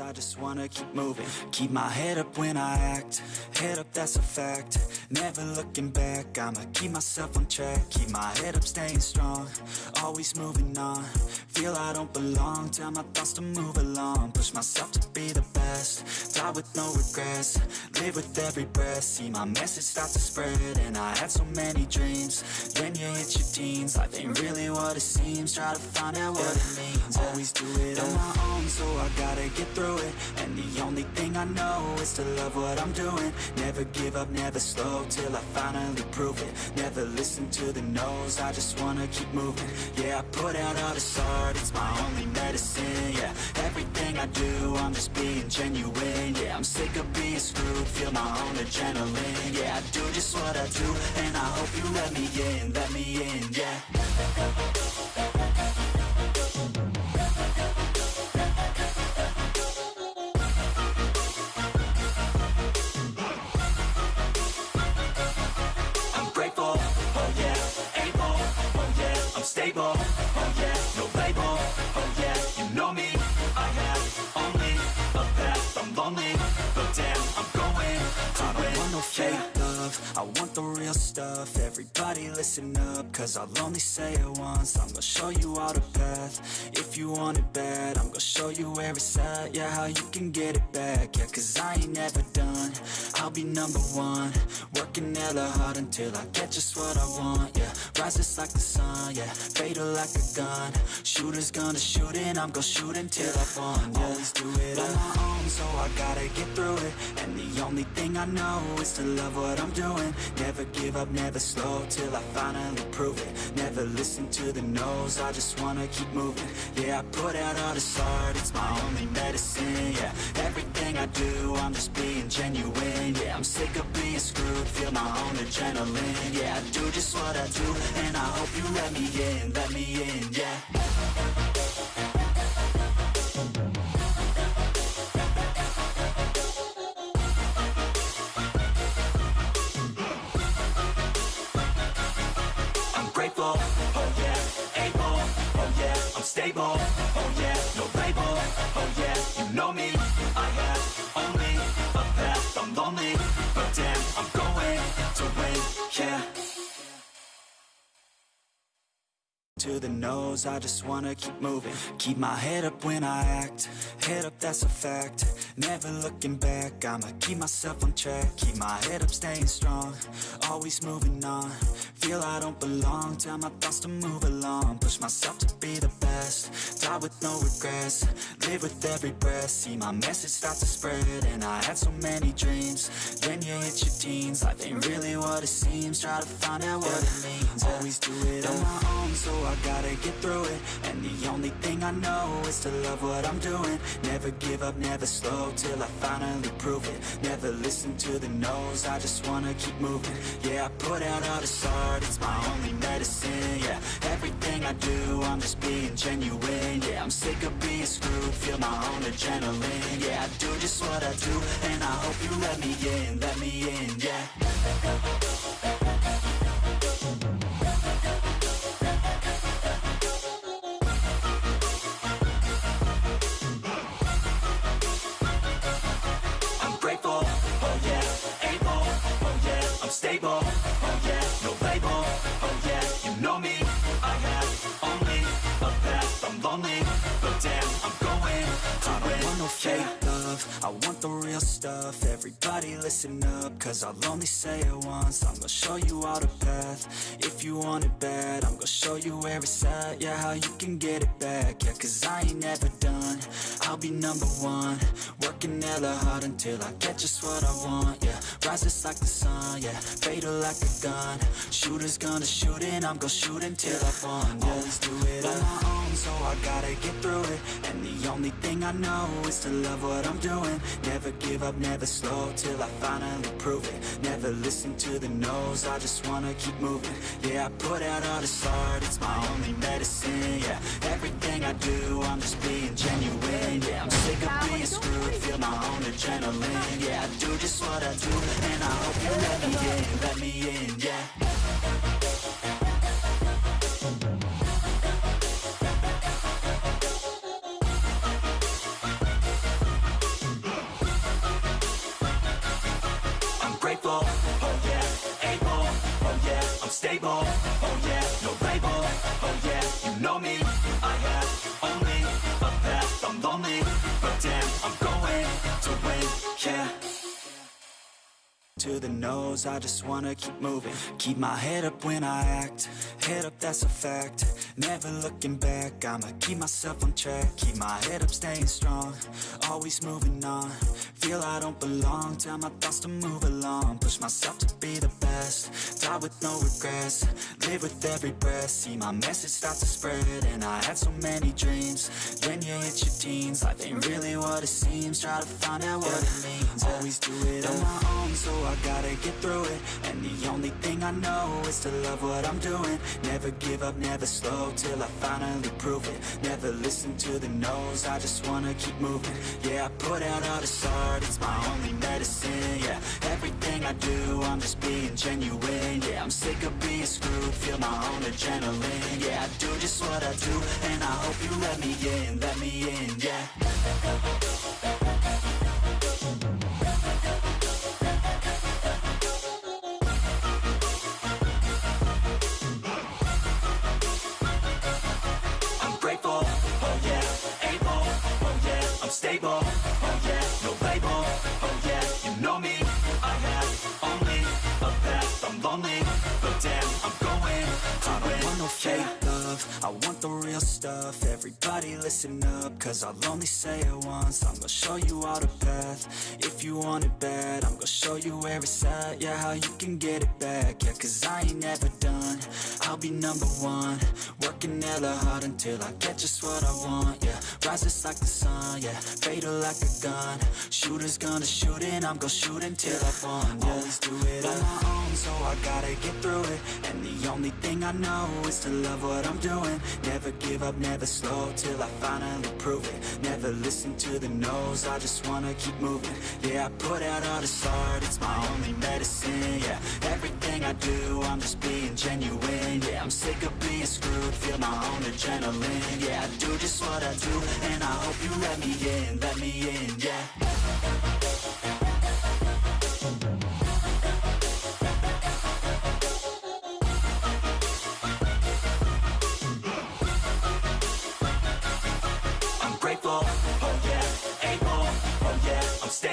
I just wanna keep moving. Keep my head up when I act. Head up, that's a fact. Never looking back. I'ma keep myself on track. Keep my head up, staying strong. Always moving on. Feel I don't belong. Tell my thoughts to move along. Push myself to be the best. Die with no regrets. Live with every breath. See my message start to spread. And I had so many dreams. Then you hit your teens. Life ain't really what it seems. Try to find out what it means. Always do it on my own So I gotta get through it. And the only thing I know Is to love what I'm doing. Never give up, never slow Till I finally prove it. Never listen to the no's I just wanna keep moving. Yeah, I put out all this art It's my only medicine, yeah. Everything I do, I'm just being genuine Yeah, I'm sick of being screwed Feel my own adrenaline Yeah, I do just what I do And I hope you let me in, let me in, yeah yeah, I'm oh yeah, no label, oh yeah, you know me, I have only a path, I'm lonely, but damn, I'm going. To I don't want no fake love, I want the stuff, everybody listen up, cause I'll only say it once, I'm gonna show you all the path, if you want it bad, I'm gonna show you where it's at, yeah, how you can get it back, yeah, cause I ain't never done, I'll be number one, working hella hard until I get just what I want, yeah, rise just like the sun, yeah, fatal like a gun, shooters gonna shoot and I'm gonna shoot until I won, yeah, always do it on my own, so I gotta get through it, and the only thing I know is to love what I'm doing, never give up, never slow, till I finally prove it, never listen to the no's, I just wanna keep moving, yeah, I put out all this art, it's my only medicine, yeah, everything I do, I'm just being genuine, yeah, I'm sick of being screwed, feel my own adrenaline, yeah, I do just what I do, and I hope you let me in, let me in, yeah. I'm oh yeah, able, oh, oh yeah, I'm stable, to the nose I just wanna keep moving. Keep my head up when I act Head up, that's a fact. Never looking back I'ma keep myself on track. Keep my head up, staying strong Always moving on. Feel I don't belong Tell my thoughts to move along. Push myself to be the best Die with no regrets. Live with every breath. See my message start to spread And I had so many dreams. Then you hit your teens. Life ain't really what it seems. Try to find out what it means. Always do it on my own So I gotta get through it. And the only thing I know Is to love what I'm doing. Never give up, never slow Till I finally prove it. Never listen to the no's I just wanna keep moving. Yeah, I put out all this art It's my only medicine, yeah Everything I do, I'm just being genuine Yeah, I'm sick of being screwed. Feel my own adrenaline. Yeah, I do just what I do And I hope you let me in, let me in, yeah real stuff, everybody listen up, cause I'll only say it once, I'm gonna show you all the path, if you want it bad, I'm gonna show you where it's at, yeah, how you can get it back, yeah, cause I ain't never done, I'll be number one, working hella hard until I get just what I want, yeah, rise just like the sun, yeah, fatal like a gun, shooters gonna shoot and I'm gonna shoot until I won, yeah, always do it on uh. my own, so I gotta get through it, and the only thing I know is to love what I'm doing, never give up, never slow, till I finally prove it, never listen to the no's, I just wanna keep moving, yeah, I put out all this art, it's my only medicine, yeah, everything I do, I'm just being genuine, yeah, I'm sick of being screwed, feel my own adrenaline, yeah, I do just what I do, and I hope you let me in, let me in, yeah. To the nose, I just wanna keep moving. Keep my head up when I act. Head up, that's a fact Never looking back I'ma keep myself on track Keep my head up, staying strong Always moving on. Feel I don't belong Tell my thoughts to move along. Push myself to be the best Die with no regrets Live with every breath. See my message start to spread And I had so many dreams. Then you hit your teens Life ain't really what it seems. Try to find out what it means Always do it on my own So I gotta get through it. And the only thing I know Is to love what I'm doing. Never give up, never slow Till I finally prove it. Never listen to the no's I just wanna keep moving. Yeah, I put out all this art It's my only medicine, yeah. Everything I do, I'm just being genuine Yeah, I'm sick of being screwed Feel my own adrenaline Yeah, I do just what I do And I hope you let me in, let me in, yeah stable, oh yeah, no label, oh yeah, you know me, I have only a path, I'm lonely, but damn, I'm going to I don't want no fake love, I want the real stuff, everybody listen up, cause I'll only say it once, I'm gonna show you all the path, if you want it bad, I'm gonna show you where it's at, yeah, how you can get it back, yeah, cause I ain't never done, I'll be number one, working hella hard until I get just what I want, yeah, rises like the sun, yeah, fatal like a gun, shooters gonna shoot and I'm gonna shoot until I fall, yeah, always do it. On my own, so I gotta get through it, and the only thing I know is to love what I'm doing, never give up, never slow, till I finally prove it, never listen to the no's, I just wanna keep moving, yeah, I put out all this art, it's my only medicine, yeah, everything I do, I'm just being genuine, yeah, I'm sick of being screwed, feel my own adrenaline, yeah, I do just what I do, and I hope you let me in, let me in, yeah.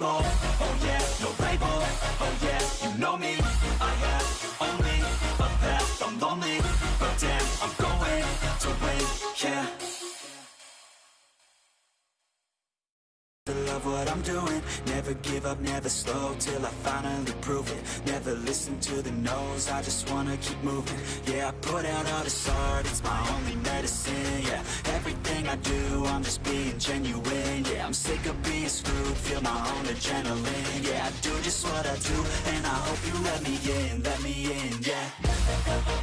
Yeah, love what I'm doing. Never give up, never slow Till I finally prove it. Never listen to the no's I just wanna keep moving. Yeah, I put out all this art It's my only medicine, yeah. Everything I do, I'm just being genuine Yeah, I'm sick of being screwed Feel my own adrenaline Yeah, I do just what I do And I hope you let me in, let me in, yeah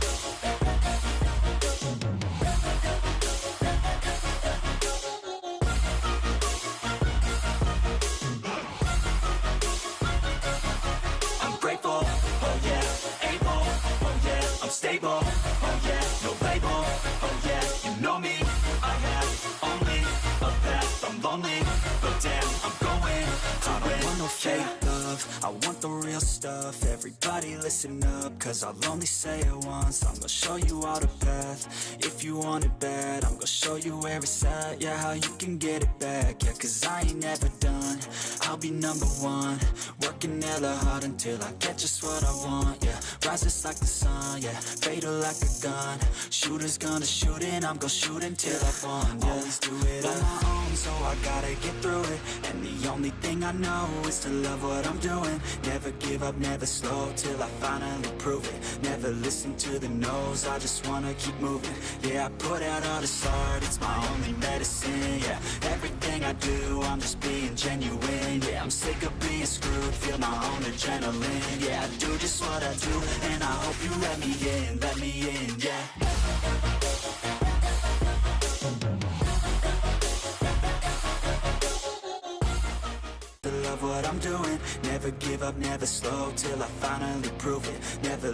stable, oh yeah, no label, oh yeah, you know me, I have only a path, I'm lonely, but damn, I'm going. To I want no fake love, I want the real stuff, everybody listen up, cause I'll only say it once, I'm gonna show you all the path, if you want it bad, I'm gonna show you where it's at, yeah, how you can get it back, yeah, cause I ain't never done, I'll be number one, working hella hard until I get just what I want, yeah, rises like the sun, yeah, fatal like a gun, shooters gonna shoot and I'm gonna shoot until I fall, yeah, always do it on my own, so I gotta get through it, and the only thing I know is to love what I'm doing, never give up, never slow, till I finally prove it, never listen to the no's, I just wanna keep moving, yeah, I put out all this art, it's my only medicine, yeah, everything I do, I'm just being genuine, yeah, I'm sick of being screwed, feel my own adrenaline, yeah, I do just what I do, and I hope you let me in, let me in, yeah. Never give up, never slow, till I finally prove it. Never